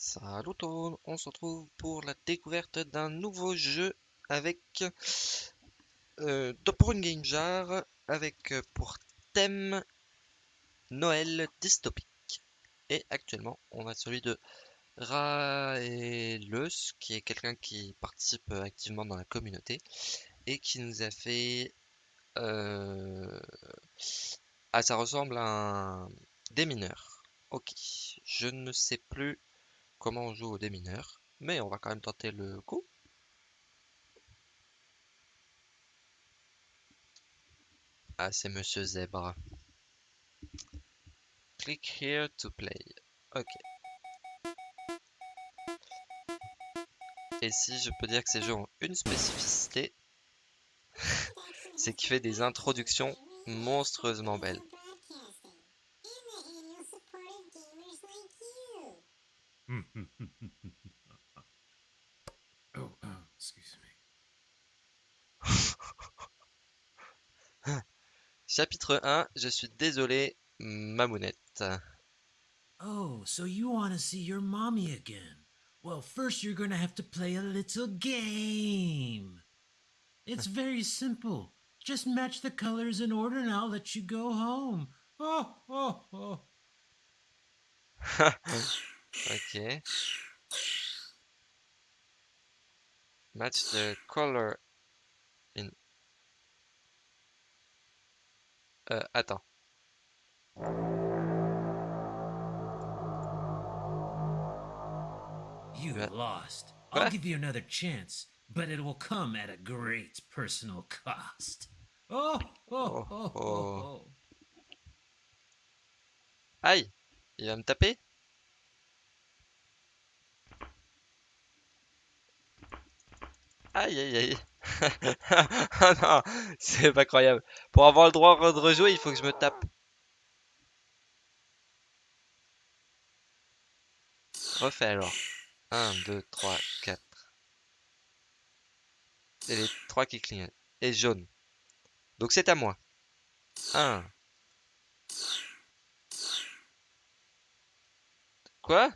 Salut tout le monde, on se retrouve pour la découverte d'un nouveau jeu avec euh, pour une game avec euh, pour thème Noël dystopique. Et actuellement, on a celui de Raelos, qui est quelqu'un qui participe activement dans la communauté et qui nous a fait euh, ah ça ressemble à un démineur. Ok, je ne sais plus comment on joue au démineur, mais on va quand même tenter le coup. Ah, c'est Monsieur Zèbre. Click here to play. Ok. Et si je peux dire que ces jeux ont une spécificité, c'est qu'il fait des introductions monstrueusement belles. oh, oh, excuse me. Chapitre 1, je suis désolé, Mamounette. Oh, so you want to see your mommy again? Well, first you're going to have to play a little game. It's very simple. Just match the colors in order and I'll let you go home. Oh, oh, oh. Ok. Match the color in. Euh, attends. You What? lost. I'll give you another chance, but it will come at a great personal cost. Oh, oh, Oh, oh, oh, oh. oh. Aïe! Il va me taper? Aïe aïe aïe! Ah non, c'est pas croyable. Pour avoir le droit de rejouer, il faut que je me tape. Refais alors. 1, 2, 3, 4. Et les 3 qui clignotent. Et jaune. Donc c'est à moi. 1. Quoi?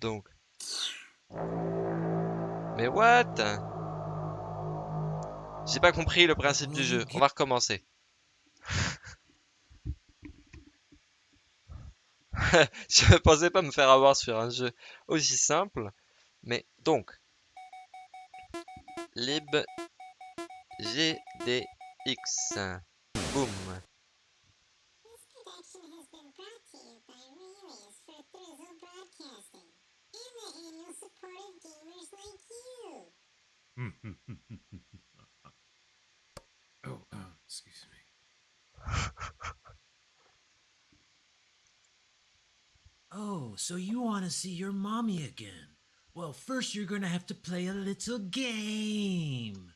Donc. Mais what? J'ai pas compris le principe du jeu. On va recommencer. Je pensais pas me faire avoir sur un jeu aussi simple. Mais donc. Lib GDX. Boum. oh, oh, excuse me. oh, so you want to see your mommy again? Well, first you're going to have to play a little game.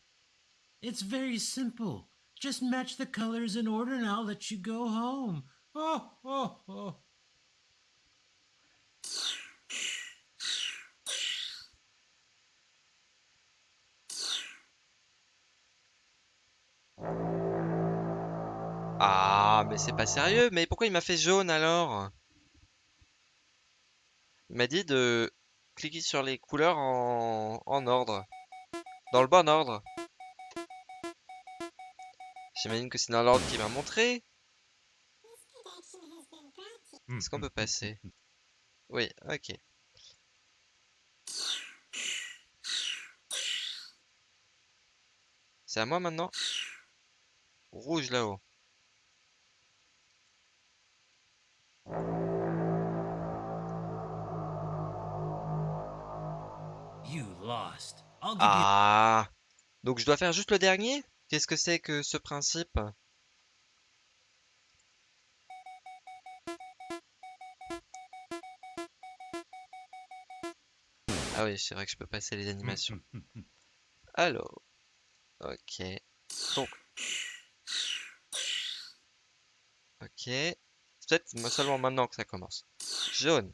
It's very simple. Just match the colors in order and I'll let you go home. Oh, oh, oh. Ah, mais c'est pas sérieux. Mais pourquoi il m'a fait jaune alors? Il m'a dit de cliquer sur les couleurs en, en ordre. Dans le bon ordre. J'imagine que c'est dans l'ordre qu'il m'a montré. Est-ce qu'on peut passer? Oui, ok. C'est à moi maintenant? Rouge là-haut. Ah! Donc je dois faire juste le dernier? Qu'est-ce que c'est que ce principe? Ah oui, c'est vrai que je peux passer les animations. Alors, ok. Donc, Ok. Peut-être seulement maintenant que ça commence. Jaune.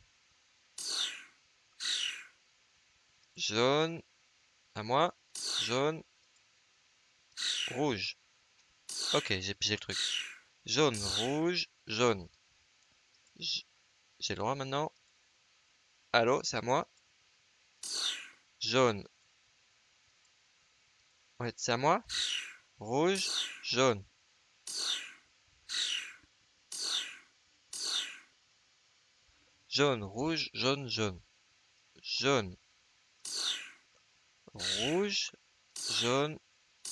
Jaune. À moi. Jaune. Rouge. Ok, j'ai pigé le truc. Jaune, rouge, jaune. J'ai le droit maintenant. Allô, c'est à moi. Jaune. Ouais, c'est à moi. Rouge, jaune. Jaune, rouge, jaune, jaune. Jaune. Rouge, jaune,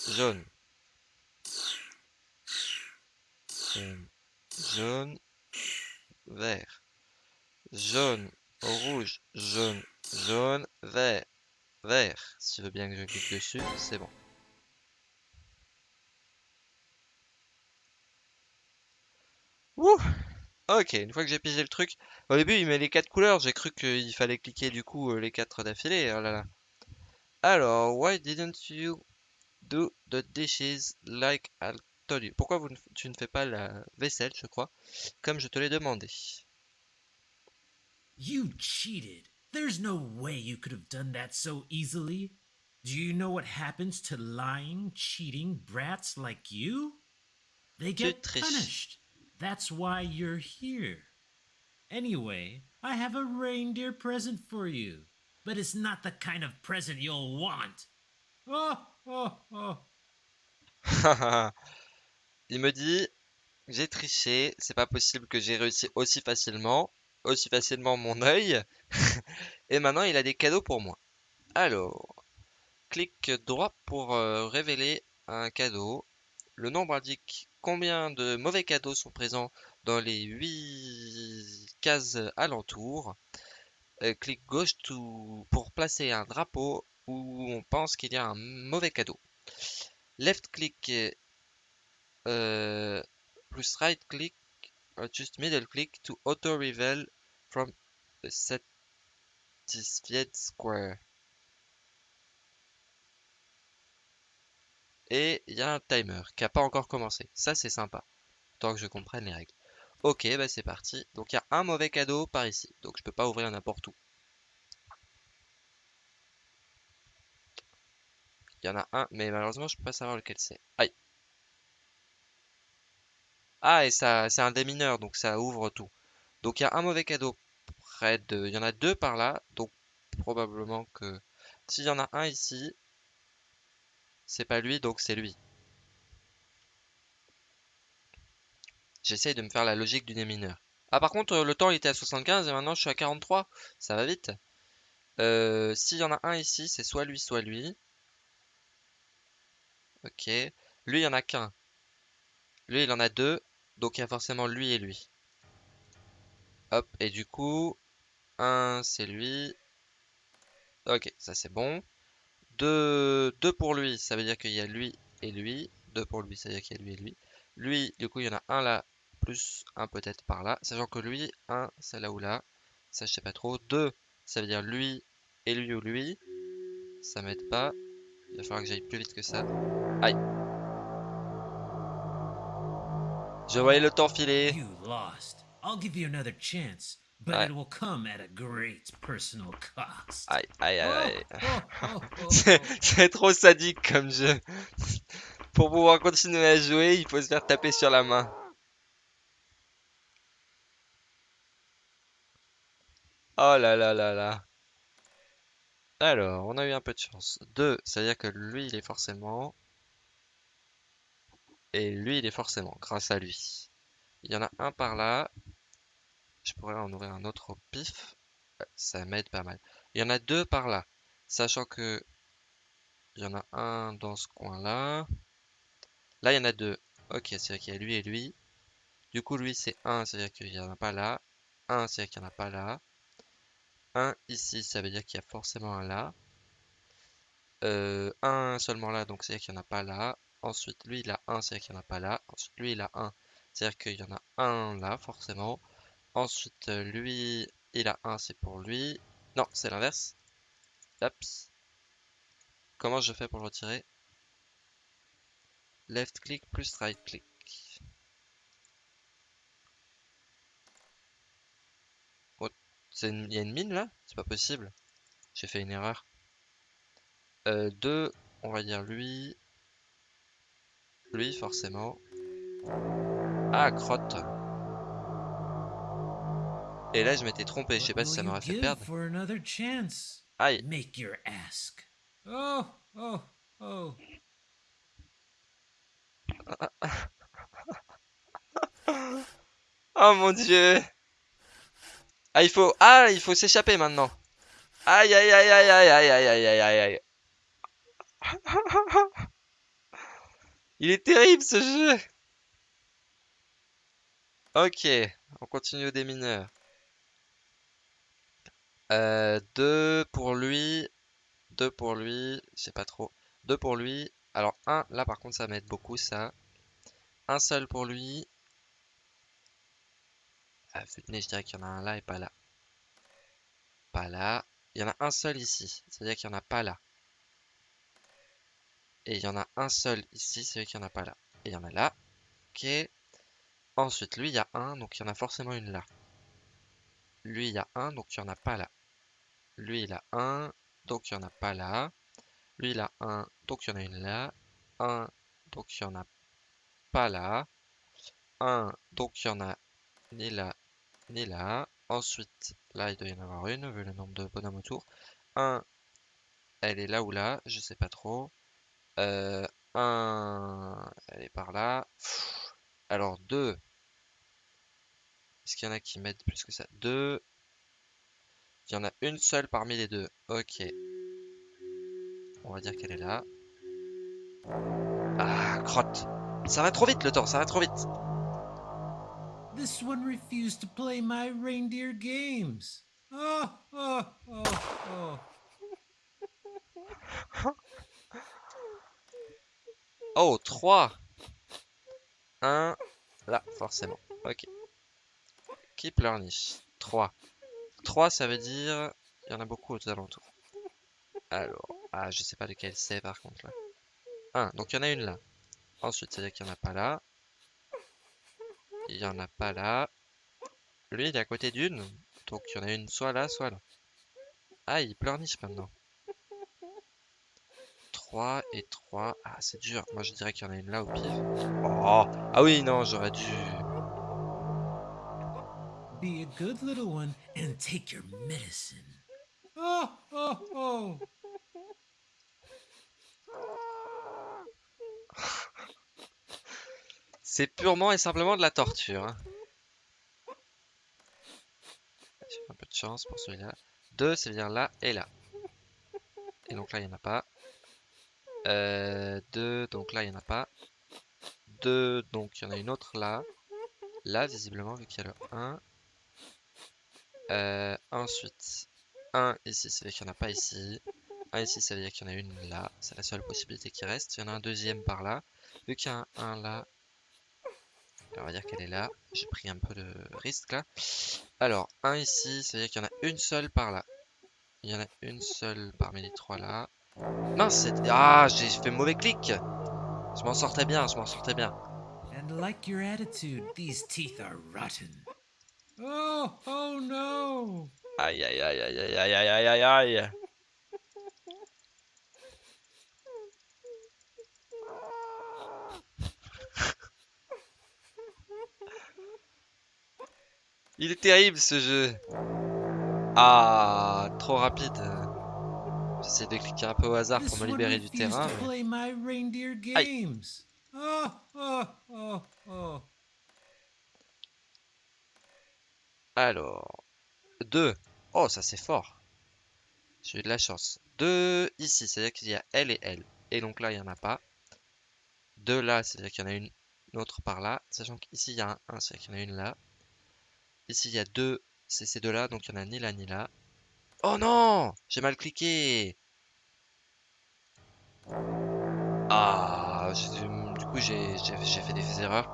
jaune. Jaune, jaune, vert. Jaune, rouge, jaune, jaune, vert. Vert. Si tu veux bien que je clique dessus, c'est bon. Ouh! Ok, une fois que j'ai pigé le truc, au début il met les quatre couleurs, j'ai cru qu'il fallait cliquer du coup euh, les quatre d'affilée, oh là là. Alors, why didn't you do the dishes like I told you? Pourquoi vous ne- tu ne fais pas la vaisselle, je crois, comme je te l'ai demandé? You cheated. There's no way you could have done that so easily. Do you know what happens to lying, cheating brats like you? They get punished. That's why you're here. Anyway, I have a reindeer present for you. But it's not the kind of present you'll want. Oh, oh, oh. Il me dit, j'ai triché, c'est pas possible que j'ai réussi aussi facilement, aussi facilement mon œil, et maintenant il a des cadeaux pour moi. Alors, clique droit pour euh, révéler un cadeau. Le nombre indique combien de mauvais cadeaux sont présents dans les 8 cases alentours. Euh, clique gauche pour placer un drapeau où on pense qu'il y a un mauvais cadeau. Left click euh, plus right click, or just middle click to auto reveal from the satisfied square. Et il y a un timer qui a pas encore commencé. Ça c'est sympa. Tant que je comprenne les règles. Ok, bah c'est parti. Donc il y a un mauvais cadeau par ici. Donc je peux pas ouvrir n'importe où. Il y en a un, mais malheureusement je peux pas savoir lequel c'est. Aïe. Ah, et ça, c'est un démineur, donc ça ouvre tout. Donc il y a un mauvais cadeau près de... Il y en a deux par là, donc probablement que... S'il y en a un ici, c'est pas lui, donc c'est lui. J'essaye de me faire la logique du démineur. Ah par contre, le temps il était à 75 et maintenant je suis à 43. Ça va vite. Euh, S'il y en a un ici, c'est soit lui, soit lui. Ok. Lui, il y en a qu'un. Lui, il en a deux. Donc il y a forcément lui et lui. Hop, et du coup, un c'est lui. Ok, ça c'est bon. Deux pour lui, ça veut dire qu'il y a lui et lui. Deux pour lui, ça veut dire qu'il y a lui et lui. Lui, du coup, il y en a un là, plus un peut-être par là. Sachant que lui, un, c'est là ou là. Ça, je sais pas trop. Deux, ça veut dire lui et lui ou lui. Ça m'aide pas. Il va falloir que j'aille plus vite que ça. Aïe. Je voyais le temps filer. You lost. I'll give you another chance, but Ouais. it will come at a great personal cost. Aïe, aïe, aïe, Oh, aïe. oh, oh, oh. c'est trop sadique comme jeu. Pour pouvoir continuer à jouer, il faut se faire taper sur la main. Oh là là là là. Alors, on a eu un peu de chance. 2, ça veut dire que lui, il est forcément. Et lui, il est forcément, grâce à lui. Il y en a un par là. Je pourrais en ouvrir un autre au pif. Ça m'aide pas mal. Il y en a deux par là. Sachant que il y en a un dans ce coin-là. Là, il y en a deux. Ok, c'est-à-dire qu'il y a lui et lui. Du coup, lui, c'est 1, c'est-à-dire qu'il n'y en a pas là. 1, c'est-à-dire qu'il n'y en a pas là. 1 ici, ça veut dire qu'il y a forcément un là. Euh, 1 seulement là, donc c'est-à-dire qu'il n'y en a pas là. Ensuite, lui, il a 1, c'est-à-dire qu'il n'y en a pas là. Ensuite, lui, il a 1, c'est-à-dire qu'il y en a un là, forcément. Ensuite, euh, lui, il a 1, c'est pour lui. Non, c'est l'inverse. Comment je fais pour le retirer? Left click plus right click. C'est une- Il y a une mine là? C'est pas possible. J'ai fait une erreur. Euh, 2, on va dire lui. Lui, forcément. Ah, crotte. Et là, je m'étais trompé. Je sais pas si ça m'aurait fait perdre. for another chance? Aïe. Make your ask. Oh, oh, oh. Oh mon dieu. Ah, il faut... Ah, il faut s'échapper maintenant. Aïe, aïe, aïe, aïe, aïe, aïe, aïe, aïe, aïe, aïe, aïe. Il est terrible ce jeu. Ok, on continue au démineur. Euh, deux pour lui. Deux pour lui. Je sais pas trop. Deux pour lui. Alors, un, là par contre, ça m'aide beaucoup ça. Un seul pour lui. Ah, venez, je dirais qu'il y en a un là et pas là. Pas là. Il y en a un seul ici. C'est-à-dire qu'il n'y en a pas là. Et il y en a un seul ici. C'est-à-dire qu'il n'y en a pas là. Et il y en a là. Ok. Ensuite, lui, il y a un. Donc, il y en a forcément une là. Lui, il y a un. Donc, il n'y en a pas là. Lui, il a un. Donc, il n'y en a pas là. Lui, il a un. Donc, il y en a une là. Un. Donc, il n'y en a pas là. Un. Donc, il y en a ni là, ni là. Ensuite, là, il doit y en avoir une, vu le nombre de bonhommes autour. Un, elle est là ou là, je sais pas trop. Euh, un, elle est par là. Alors, deux. Est-ce qu'il y en a qui m'aident plus que ça? Deux. Il y en a une seule parmi les deux. Ok. On va dire qu'elle est là. Ah, crotte. Ça va trop vite le temps, ça va trop vite. This one refused to play my reindeer games. Oh, oh, oh, oh. Oh, 3. 1. Là, forcément. Ok. Keep learning. 3. 3, ça veut dire... Il y en a beaucoup aux alentours. Alors... Ah, je sais pas lequel c'est par contre là. 1. Donc il y en a une là. Ensuite, ça veut dire qu'il n'y en a pas là. Il y en a pas là. Lui, il est à côté d'une. Donc il y en a une soit là, soit là. Ah, il pleurniche maintenant. 3 et 3. Ah, c'est dur. Moi, je dirais qu'il y en a une là au pire. Oh Ah oui, non, j'aurais dû... Be a good little one and take your medicine. Oh, oh, oh. C'est purement et simplement de la torture. hein. Un peu de chance pour celui-là. 2, ça veut dire là et là. Et donc là, il n'y en a pas. 2, donc là, il n'y en a pas. 2, donc il y en a une autre là. Là, visiblement, vu qu'il y a le 1. Euh, ensuite, 1 ici, ça veut dire qu'il n'y en a pas ici. 1 ici, ça veut dire qu'il y en a une là. C'est la seule possibilité qui reste. Il y en a un deuxième par là. Vu qu'il y a un 1 là, on va dire qu'elle est là. J'ai pris un peu de risque là. Alors, un ici, ça veut dire qu'il y en a une seule par là. Il y en a une seule parmi les trois là. Mince, c'est- ah, j'ai fait mauvais clic. Je m'en sortais bien, je m'en sortais bien. And like your attitude, these teeth are rotten. Oh, oh no. Aïe, aïe, aïe, aïe, aïe, aïe, aïe, aïe, aïe, Il est terrible ce jeu. Ah, trop rapide. J'essaie de cliquer un peu au hasard pour me libérer du terrain. mais- oh, oh, oh. Alors, 2. Oh, ça c'est fort. J'ai eu de la chance. 2 ici, c'est-à-dire qu'il y a elle et elle. Et donc là, il n'y en a pas. 2 là, c'est-à-dire qu'il y en a une autre par là. Sachant qu'ici, il y a un 1, c'est-à-dire qu'il y en a une là. Ici, il y a 2, c'est ces deux là, donc il n'y en a ni là ni là. Oh non J'ai mal cliqué Ah, du coup, j'ai fait des erreurs.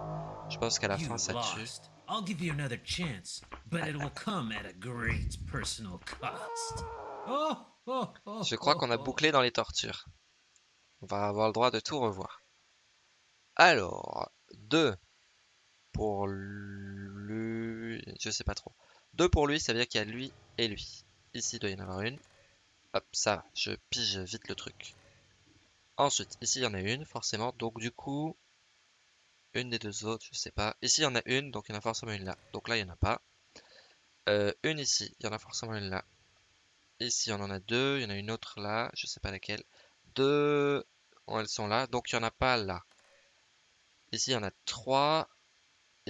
Je pense qu'à la fin, ça tue. lost. I'll give you another chance, but it will come at a great personal cost. Oh, oh, oh. Je crois qu'on a bouclé dans les tortures. On va avoir le droit de tout revoir. Alors, 2 pour lui, je sais pas trop. 2 pour lui, ça veut dire qu'il y a lui et lui. Ici, il doit y en avoir une. Hop, ça je pige vite le truc. Ensuite, ici, il y en a une, forcément. Donc, du coup, une des deux autres, je sais pas. Ici, il y en a une, donc il y en a forcément une là. Donc là, il n'y en a pas. Euh, une ici, il y en a forcément une là. Ici, on en a deux. Il y en a une autre là, je sais pas laquelle. Deux, elles sont là, donc il n'y en a pas là. Ici, il y en a trois.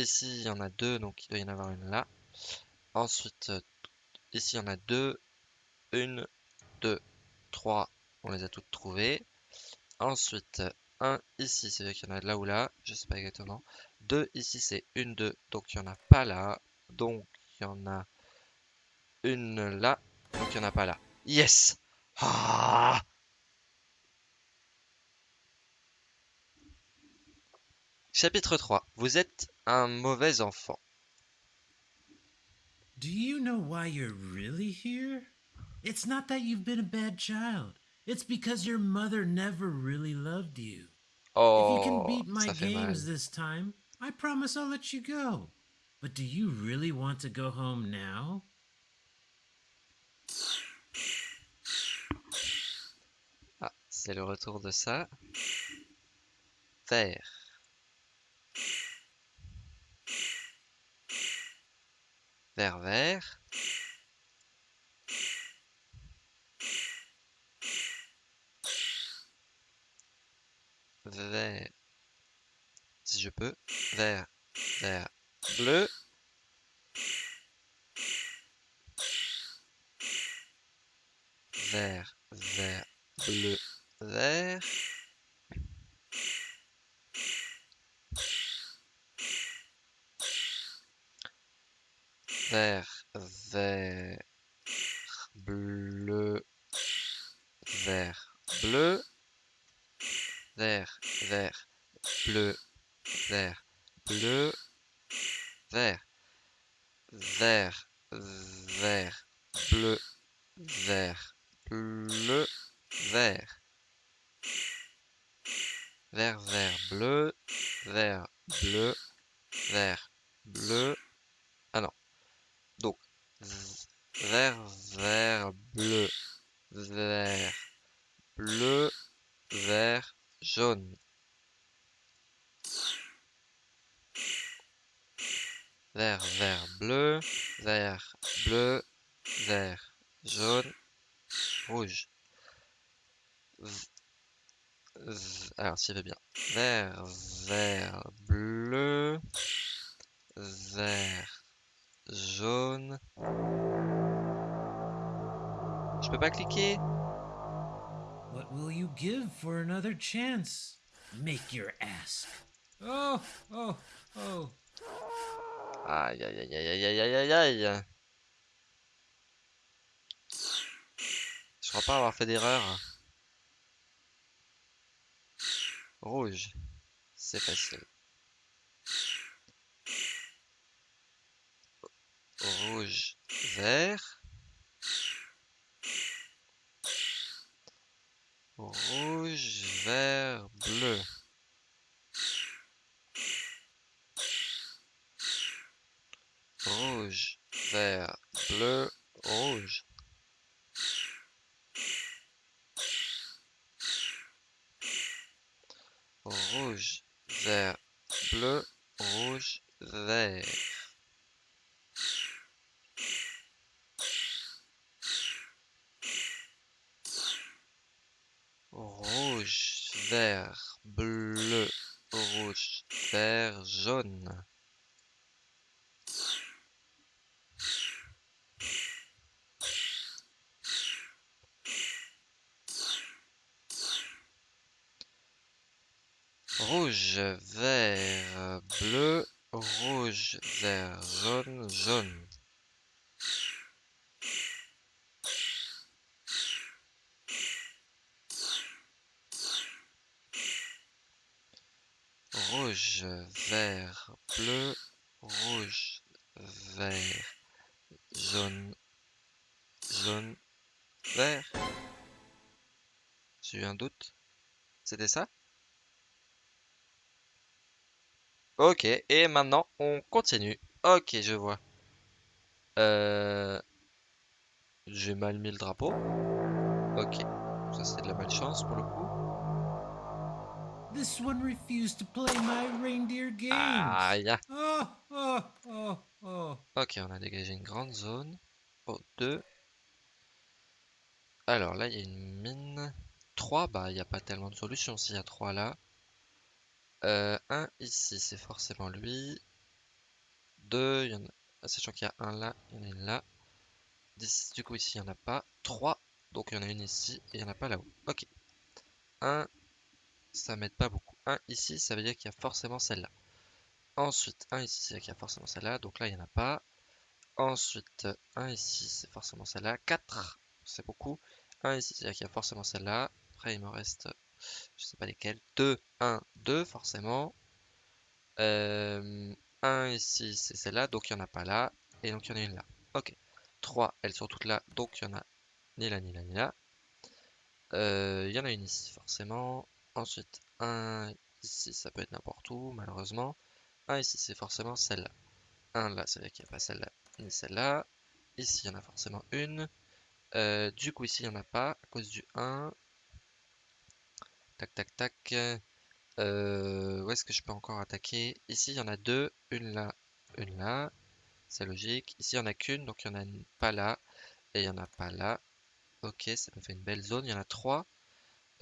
Ici, il y en a deux, donc il doit y en avoir une là. Ensuite, euh, ici, il y en a deux. Une, deux, trois. On les a toutes trouvées. Ensuite, un ici, c'est-à-dire qu'il y en a là ou là. Je sais pas exactement. Deux ici, c'est une, deux. Donc, il n'y en a pas là. Donc, il y en a une là. Donc, il n'y en a pas là. Yes! Ah Chapitre 3. Vous êtes un mauvais enfant. Do you know why you're really here? It's not that you've been a bad child. It's because your mother never really loved you. Oh, if you can beat my fait mal. games this time, I promise I'll let you go. But do you really want to go home now? Ah, c'est le retour de ça. Vert. Vert. Si je peux. Vert, vert, bleu. Vert, vert, bleu, vert. Vert, vert, bleu, vert, bleu. Vert, vert, bleu, vert, bleu, vert. Vert, vert, bleu, vert, bleu, vert. Vert, vert, bleu, vert, bleu, vert, bleu. Ah non. Donc, vert, vert, bleu, vert, bleu, vert, jaune. Vert, vert, bleu, vert, bleu, vert, jaune, rouge. V- Alors, s'il veut bien. Vert, vert, bleu, vert, jaune. Je peux pas cliquer? What will you give for another chance? Make your ask. Oh, oh, oh. Aïe, aïe, aïe, aïe, aïe, aïe, aïe, aïe. Je crois pas avoir fait d'erreur. Rouge. C'est facile. Rouge, vert. Rouge, vert, bleu. Rouge, vert, bleu, rouge, vert. Rouge, vert, bleu, rouge, vert, jaune. Rouge, vert, bleu, rouge, vert, jaune, jaune. Rouge, vert, bleu, rouge, vert, jaune, jaune, vert. J'ai eu un doute. C'était ça? Ok, et maintenant on continue. Ok, je vois. Euh... J'ai mal mis le drapeau. Ok. Ça, c'est de la malchance pour le coup. This one refused to play my reindeer. Aïe. Oh, oh, oh, oh. Ok, on a dégagé une grande zone. Oh, 2. Alors là, il y a une mine. 3, bah, il n'y a pas tellement de solutions s'il y a 3 là. Euh, 1 ici, c'est forcément lui. 2, il y en a... sachant qu'il y a un là, il y en a une là. 10, du coup ici, il n'y en a pas. 3, donc il y en a une ici et il n'y en a pas là-haut. Ok. 1, ça m'aide pas beaucoup. 1 ici, ça veut dire qu'il y a forcément celle-là. Ensuite, 1 ici, c'est qu'il y a forcément celle-là. Donc là, il n'y en a pas. Ensuite, 1 ici, c'est forcément celle-là. 4, c'est beaucoup. 1 ici, c'est-à-dire qu'il y a forcément celle-là. Après, il me reste, je sais pas lesquelles. 2, 1, 2, forcément. Euh, 1 ici, c'est celle-là. Donc, il n'y en a pas là. Et donc, il y en a une là. Ok. 3, elles sont toutes là. Donc, il y en a ni là, ni là, ni là. Euh, il y en a une ici, forcément. Ensuite, 1 ici, ça peut être n'importe où, malheureusement. 1 ici, c'est forcément celle-là. 1 là, c'est vrai qu'il n'y a pas celle-là, ni celle-là. Ici, il y en a forcément une. Euh, du coup, ici, il n'y en a pas, à cause du 1. Tac, tac, tac. Euh, où est-ce que je peux encore attaquer? Ici, il y en a deux. Une là, une là. C'est logique. Ici, il n'y en a qu'une, donc il n'y en a pas là. Et il n'y en a pas là. Ok, ça me fait une belle zone. Il y en a trois.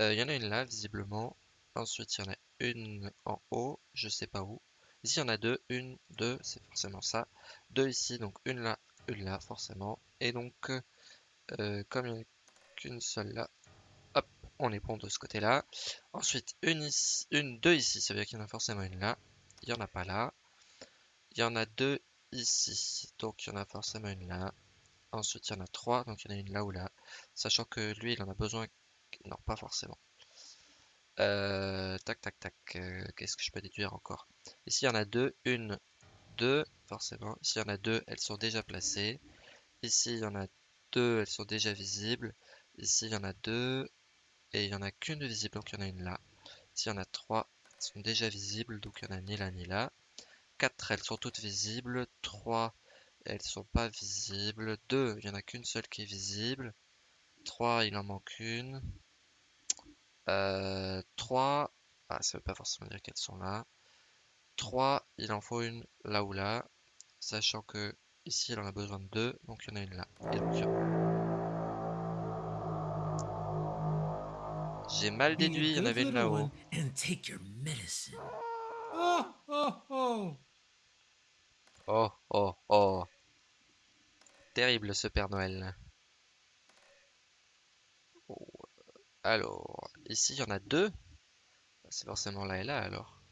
Euh, il y en a une là, visiblement. Ensuite, il y en a une en haut, je sais pas où. Ici, il y en a deux. Une, deux, c'est forcément ça. Deux ici, donc une là, une là, forcément. Et donc, euh, comme il n'y en a qu'une seule là, on est bon de ce côté-là. Ensuite, une une, deux ici, ça veut dire qu'il y en a forcément une là. Il n'y en a pas là. Il y en a deux ici, donc il y en a forcément une là. Ensuite, il y en a trois, donc il y en a une là ou là. Sachant que lui, il en a besoin... Non, pas forcément. Euh, tac, tac, tac. Euh, qu'est-ce que je peux déduire encore Ici, il y en a deux. Une, deux, forcément. Ici, il y en a deux. Elles sont déjà placées. Ici, il y en a deux. Elles sont déjà visibles. Ici, il y en a deux. Et il n'y en a qu'une visible, donc il y en a une là. Ici, il y en a trois. Elles sont déjà visibles, donc il n'y en a ni là ni là. 4, elles sont toutes visibles. 3, elles sont pas visibles. 2, il n'y en a qu'une seule qui est visible. 3, il en manque une. Euh, 3, ah, ça veut pas forcément dire qu'elles sont là. 3, il en faut une là ou là. Sachant que ici, il en a besoin de 2, donc il y en a une là. Déduit, il y en avait une là-haut. Oh, oh, oh. Oh, oh, oh. Terrible ce Père Noël. Oh, Alors, ici il y en a deux. C'est forcément là et là alors.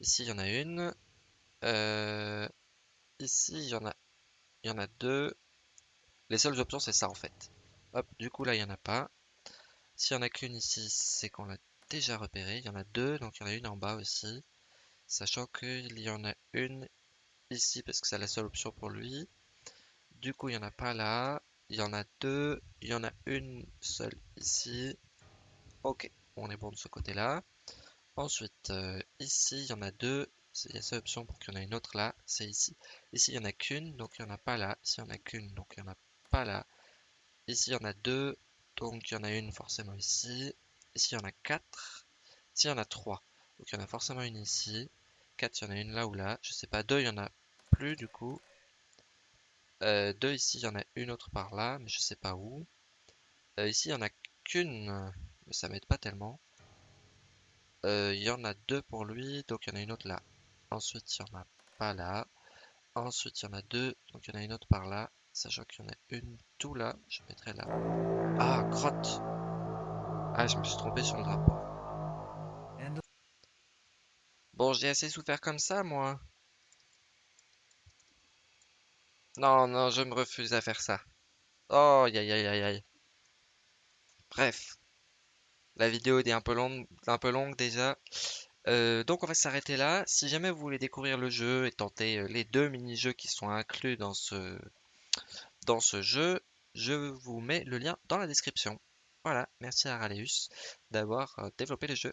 Ici il y en a une. Euh, ici il y en a, il y en a deux. Les seules options c'est ça en fait. Hop, du coup là il y en a pas. S'il y en a qu'une ici, c'est qu'on l'a déjà repéré. Il y en a deux, donc il y en a une en bas aussi. Sachant qu'il y en a une ici parce que c'est la seule option pour lui. Du coup, il n'y en a pas là. Il y en a deux. Il y en a une seule ici. Ok, on est bon de ce côté-là. Ensuite, euh, ici, il y en a deux. Il y a seule option pour qu'il y en ait une autre là. C'est ici. Ici, il n'y en a qu'une, donc il n'y en a pas là. Ici, il n'y en a qu'une, donc il n'y en a pas là. Ici, il y en a deux, donc il y en a une forcément ici. Ici, il y en a quatre. Ici, il y en a trois. Donc il y en a forcément une ici. 4, il y en a une là ou là. Je sais pas. 2, il y en a plus du coup. Euh, 2 ici, il y en a une autre par là, mais je sais pas où. Euh, ici, il y en a qu'une, mais ça m'aide pas tellement. Euh, il y en a deux pour lui, donc il y en a une autre là. Ensuite, il y en a pas là. Ensuite, il y en a deux, donc il y en a une autre par là. Sachant qu'il y en a une tout là, je mettrai là. Ah, grotte Ah, je me suis trompé sur le drapeau. Bon, j'ai assez souffert comme ça, moi. Non, non, je me refuse à faire ça. Oh, aïe aïe aïe aïe. Bref. La vidéo est un peu longue, un peu longue déjà. Euh, donc on va s'arrêter là. Si jamais vous voulez découvrir le jeu et tenter euh, les deux mini-jeux qui sont inclus dans ce, dans ce jeu, je vous mets le lien dans la description. Voilà, merci à Raleus d'avoir euh, développé le jeu.